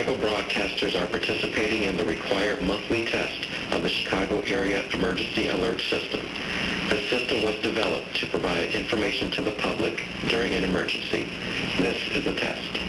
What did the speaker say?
Chicago broadcasters are participating in the required monthly test of the Chicago Area Emergency Alert System. The system was developed to provide information to the public during an emergency. This is a test.